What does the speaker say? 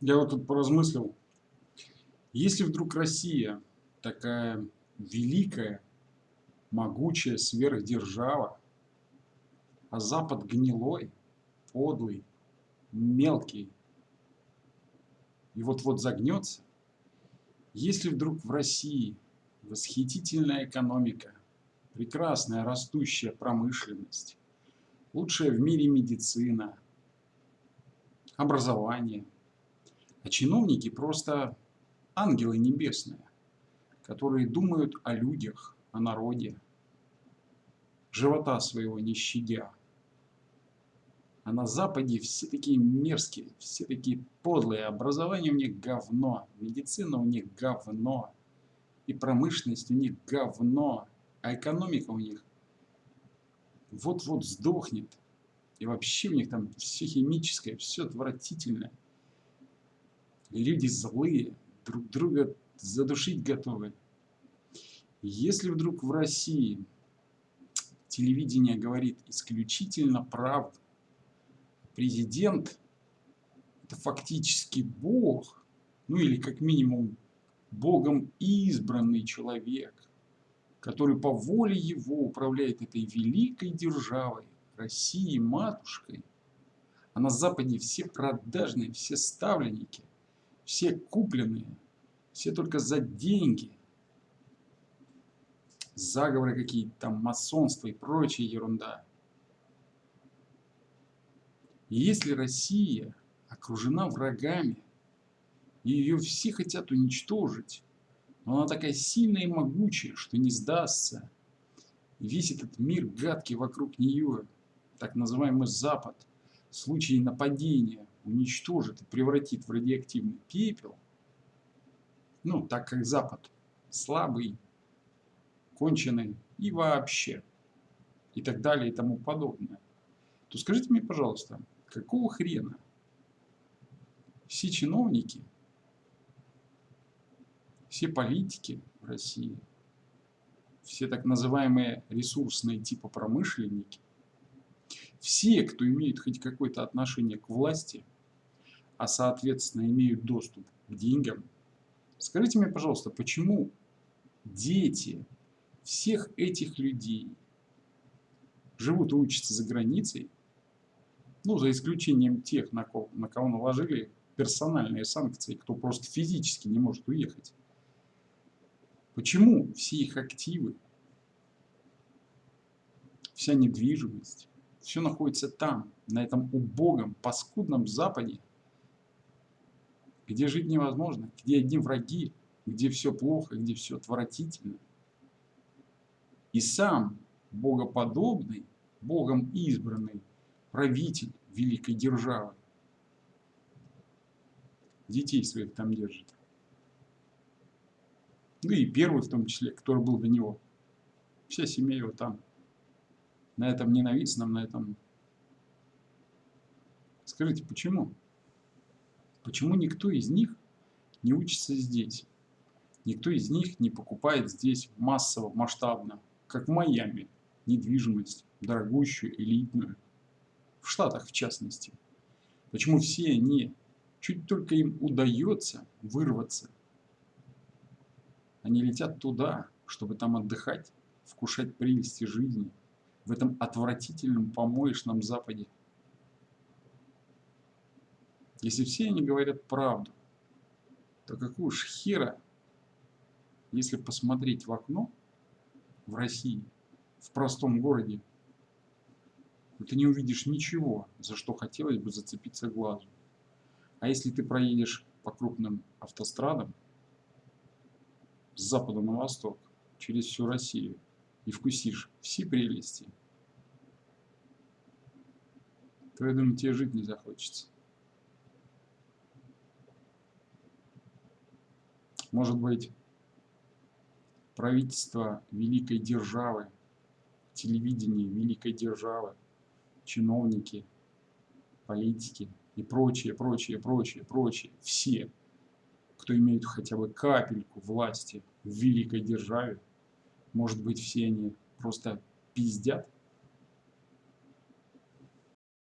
Я вот тут поразмыслил, если вдруг Россия такая великая, могучая сверхдержава, а Запад гнилой, подлый, мелкий, и вот-вот загнется, если вдруг в России восхитительная экономика, прекрасная растущая промышленность, лучшая в мире медицина, образование, а чиновники просто ангелы небесные, которые думают о людях, о народе, живота своего не щадя. А на Западе все такие мерзкие, все такие подлые. Образование у них говно, медицина у них говно, и промышленность у них говно, а экономика у них вот-вот сдохнет. И вообще у них там все химическое, все отвратительное. Люди злые, друг друга задушить готовы. Если вдруг в России телевидение говорит исключительно правду, президент это фактически Бог, ну или как минимум Богом избранный человек, который по воле его управляет этой великой державой, Россией матушкой, а на Западе все продажные, все ставленники, все купленные, все только за деньги, заговоры какие-то там, масонство и прочая ерунда. Если Россия окружена врагами, и ее все хотят уничтожить, но она такая сильная и могучая, что не сдастся, весь этот мир гадкий вокруг нее, так называемый Запад, случае нападения уничтожит и превратит в радиоактивный пепел, ну, так как Запад слабый, конченый и вообще, и так далее и тому подобное, то скажите мне, пожалуйста, какого хрена все чиновники, все политики в России, все так называемые ресурсные типа промышленники, все, кто имеет хоть какое-то отношение к власти, а соответственно имеют доступ к деньгам, скажите мне, пожалуйста, почему дети всех этих людей живут и учатся за границей, ну, за исключением тех, на кого, на кого наложили персональные санкции, кто просто физически не может уехать. Почему все их активы, вся недвижимость, все находится там, на этом убогом, паскудном Западе, где жить невозможно, где одни враги, где все плохо, где все отвратительно. И сам богоподобный, богом избранный правитель великой державы детей своих там держит. Ну и первый в том числе, который был до него. Вся семья его там на этом ненавистном, на этом... Скажите, почему? Почему никто из них не учится здесь? Никто из них не покупает здесь массово, масштабно, как в Майами, недвижимость, дорогущую, элитную, в Штатах в частности. Почему все они, чуть только им удается вырваться, они летят туда, чтобы там отдыхать, вкушать прелести жизни, в этом отвратительном помоечном Западе. Если все они говорят правду, то какого ж хера, если посмотреть в окно в России, в простом городе, то ты не увидишь ничего, за что хотелось бы зацепиться глазу. А если ты проедешь по крупным автострадам с запада на восток, через всю Россию, и вкусишь все прелести, то, я думаю, тебе жить не захочется. Может быть, правительство великой державы, телевидение великой державы, чиновники, политики и прочее, прочее, прочее, прочее, все, кто имеет хотя бы капельку власти в великой державе, может быть, все они просто пиздят